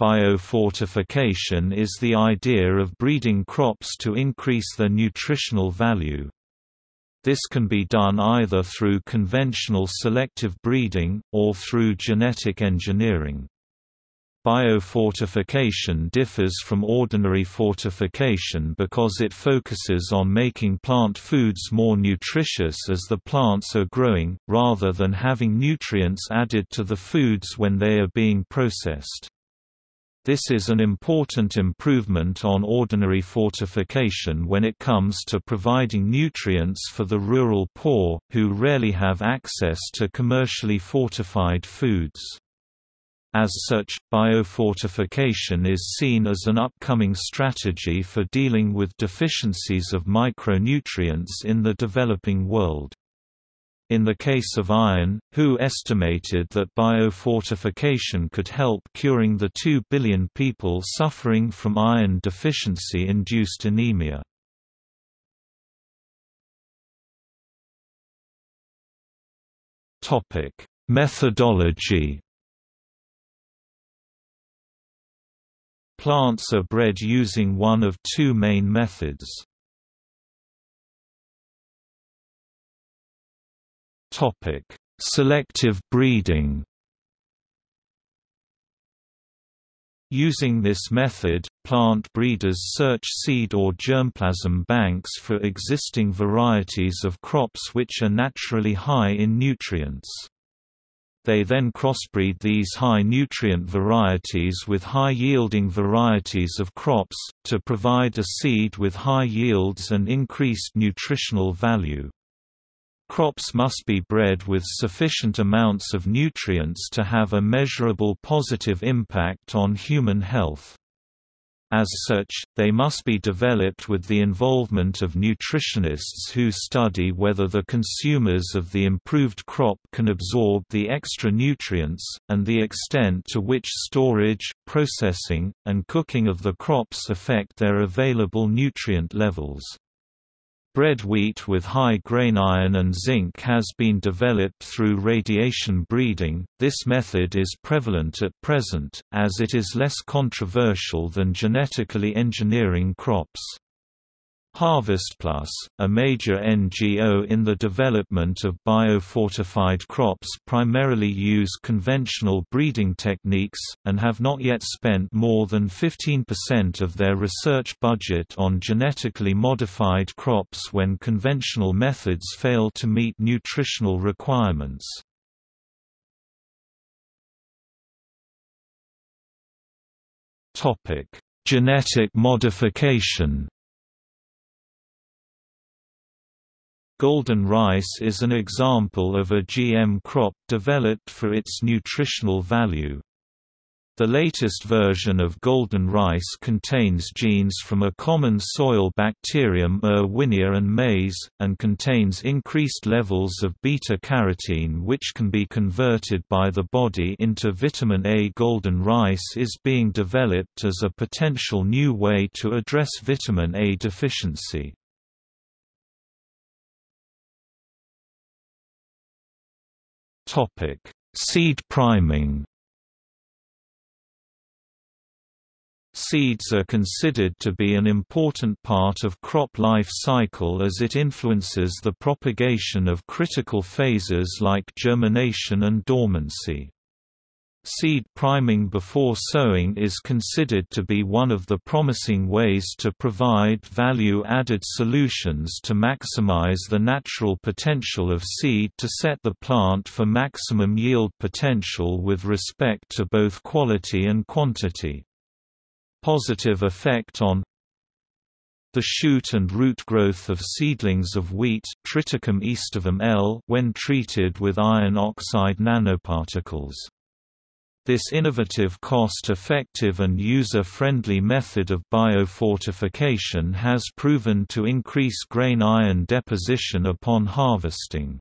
Biofortification is the idea of breeding crops to increase their nutritional value. This can be done either through conventional selective breeding, or through genetic engineering. Biofortification differs from ordinary fortification because it focuses on making plant foods more nutritious as the plants are growing, rather than having nutrients added to the foods when they are being processed. This is an important improvement on ordinary fortification when it comes to providing nutrients for the rural poor, who rarely have access to commercially fortified foods. As such, biofortification is seen as an upcoming strategy for dealing with deficiencies of micronutrients in the developing world. In the case of iron, WHO estimated that biofortification could help curing the 2 billion people suffering from iron deficiency-induced anemia. Methodology Plants are bred using one of two main methods. Topic: Selective breeding. Using this method, plant breeders search seed or germplasm banks for existing varieties of crops which are naturally high in nutrients. They then crossbreed these high-nutrient varieties with high-yielding varieties of crops, to provide a seed with high yields and increased nutritional value. Crops must be bred with sufficient amounts of nutrients to have a measurable positive impact on human health. As such, they must be developed with the involvement of nutritionists who study whether the consumers of the improved crop can absorb the extra nutrients, and the extent to which storage, processing, and cooking of the crops affect their available nutrient levels. Bread wheat with high grain iron and zinc has been developed through radiation breeding. This method is prevalent at present, as it is less controversial than genetically engineering crops. HarvestPlus, a major NGO in the development of biofortified crops primarily use conventional breeding techniques, and have not yet spent more than 15% of their research budget on genetically modified crops when conventional methods fail to meet nutritional requirements. Genetic modification Golden rice is an example of a GM crop developed for its nutritional value. The latest version of golden rice contains genes from a common soil bacterium uh, Erwinia and maize, and contains increased levels of beta-carotene which can be converted by the body into vitamin A. Golden rice is being developed as a potential new way to address vitamin A deficiency. Topic: Seed priming. Seeds are considered to be an important part of crop life cycle as it influences the propagation of critical phases like germination and dormancy. Seed priming before sowing is considered to be one of the promising ways to provide value-added solutions to maximize the natural potential of seed to set the plant for maximum yield potential with respect to both quality and quantity. Positive effect on the shoot and root growth of seedlings of wheat Triticum aestivum L when treated with iron oxide nanoparticles. This innovative cost-effective and user-friendly method of biofortification has proven to increase grain iron deposition upon harvesting.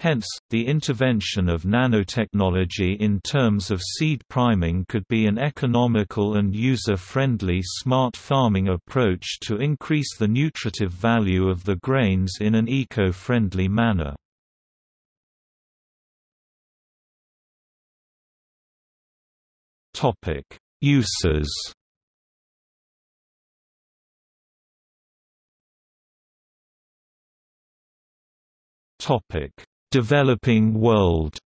Hence, the intervention of nanotechnology in terms of seed priming could be an economical and user-friendly smart farming approach to increase the nutritive value of the grains in an eco-friendly manner. Topic: Uses Topic: Developing world.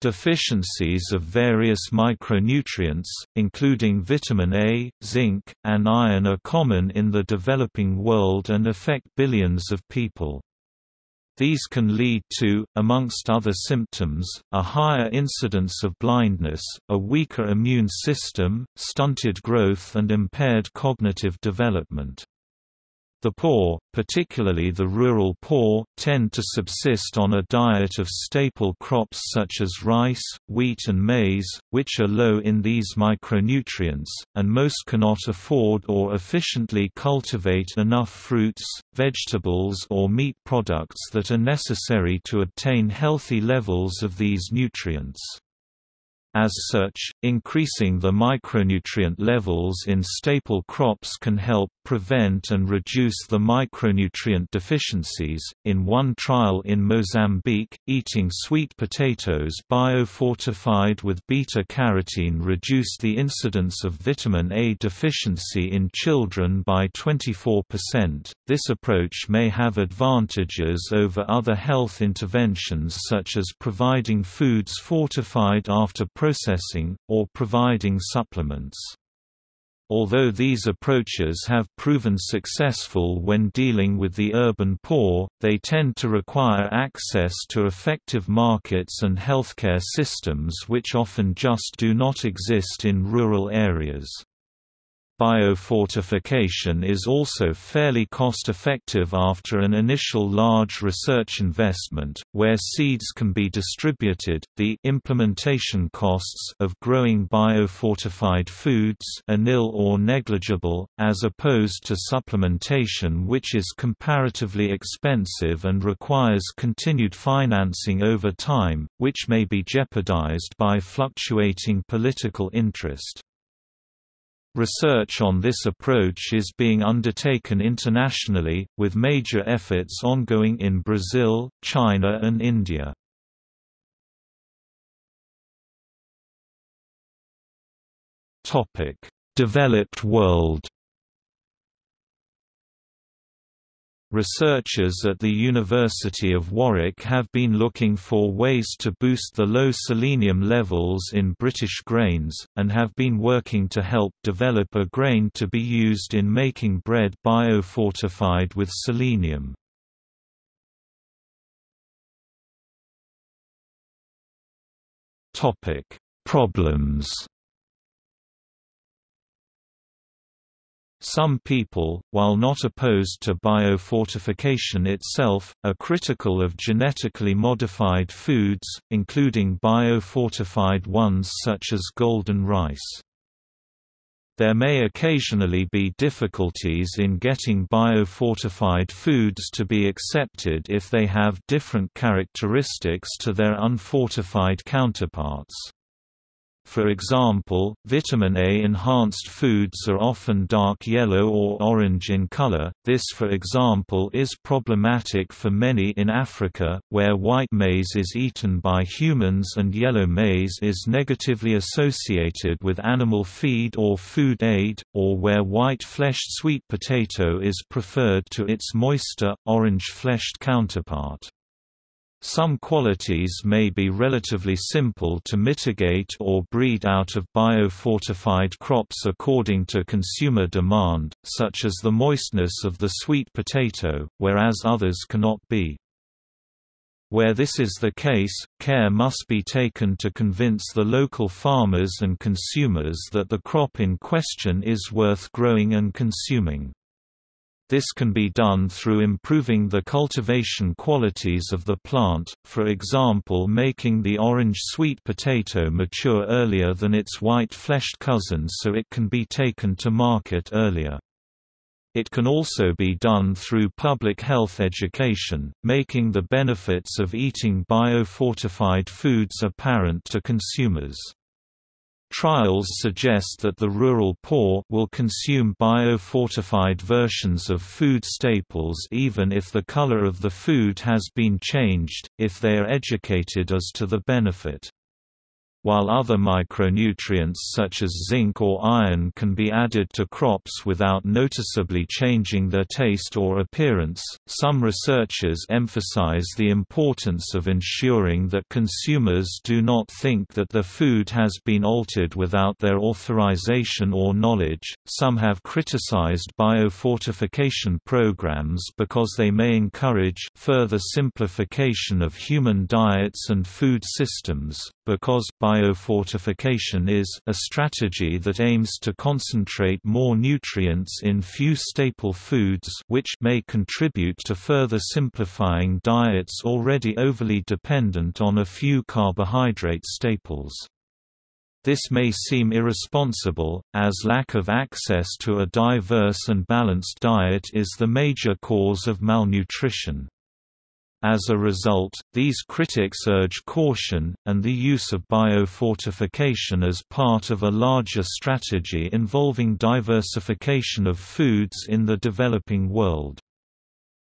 Deficiencies of various micronutrients, including vitamin A, zinc, and iron are common in the developing world and affect billions of people. These can lead to, amongst other symptoms, a higher incidence of blindness, a weaker immune system, stunted growth and impaired cognitive development. The poor, particularly the rural poor, tend to subsist on a diet of staple crops such as rice, wheat and maize, which are low in these micronutrients, and most cannot afford or efficiently cultivate enough fruits, vegetables or meat products that are necessary to obtain healthy levels of these nutrients. As such, increasing the micronutrient levels in staple crops can help prevent and reduce the micronutrient deficiencies. In one trial in Mozambique, eating sweet potatoes biofortified with beta carotene reduced the incidence of vitamin A deficiency in children by 24%. This approach may have advantages over other health interventions such as providing foods fortified after processing, or providing supplements. Although these approaches have proven successful when dealing with the urban poor, they tend to require access to effective markets and healthcare systems which often just do not exist in rural areas. Biofortification is also fairly cost-effective after an initial large research investment, where seeds can be distributed. The implementation costs of growing biofortified foods are nil or negligible, as opposed to supplementation which is comparatively expensive and requires continued financing over time, which may be jeopardized by fluctuating political interest. Research on this approach is being undertaken internationally, with major efforts ongoing in Brazil, China and India. Developed world Researchers at the University of Warwick have been looking for ways to boost the low selenium levels in British grains, and have been working to help develop a grain to be used in making bread biofortified with selenium. Problems Some people, while not opposed to biofortification itself, are critical of genetically modified foods, including biofortified ones such as golden rice. There may occasionally be difficulties in getting biofortified foods to be accepted if they have different characteristics to their unfortified counterparts. For example, vitamin A-enhanced foods are often dark yellow or orange in color. This for example is problematic for many in Africa, where white maize is eaten by humans and yellow maize is negatively associated with animal feed or food aid, or where white-fleshed sweet potato is preferred to its moister, orange-fleshed counterpart. Some qualities may be relatively simple to mitigate or breed out of biofortified crops according to consumer demand, such as the moistness of the sweet potato, whereas others cannot be. Where this is the case, care must be taken to convince the local farmers and consumers that the crop in question is worth growing and consuming. This can be done through improving the cultivation qualities of the plant, for example making the orange sweet potato mature earlier than its white-fleshed cousin so it can be taken to market earlier. It can also be done through public health education, making the benefits of eating biofortified foods apparent to consumers. Trials suggest that the rural poor will consume biofortified versions of food staples even if the color of the food has been changed, if they are educated as to the benefit. While other micronutrients such as zinc or iron can be added to crops without noticeably changing their taste or appearance. Some researchers emphasize the importance of ensuring that consumers do not think that their food has been altered without their authorization or knowledge. Some have criticized biofortification programs because they may encourage further simplification of human diets and food systems, because biofortification is a strategy that aims to concentrate more nutrients in few staple foods which may contribute to further simplifying diets already overly dependent on a few carbohydrate staples. This may seem irresponsible, as lack of access to a diverse and balanced diet is the major cause of malnutrition. As a result, these critics urge caution, and the use of biofortification as part of a larger strategy involving diversification of foods in the developing world.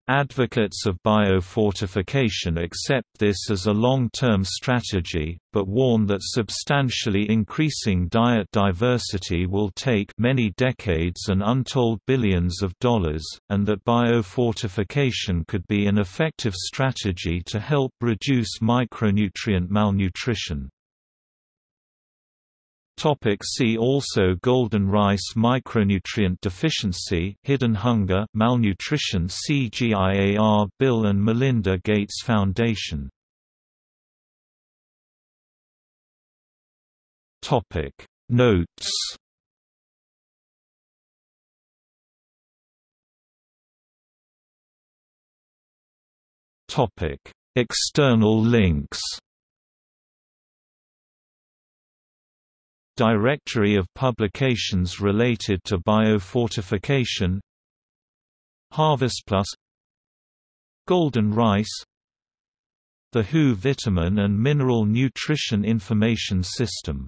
Advocates of biofortification accept this as a long-term strategy, but warn that substantially increasing diet diversity will take many decades and untold billions of dollars, and that biofortification could be an effective strategy to help reduce micronutrient malnutrition. Topic see also Golden rice micronutrient deficiency hidden hunger malnutrition CGIAR Bill and Melinda Gates Foundation. Topic. Notes Topic. External links Directory of publications related to biofortification Harvest Plus Golden rice The WHO Vitamin and Mineral Nutrition Information System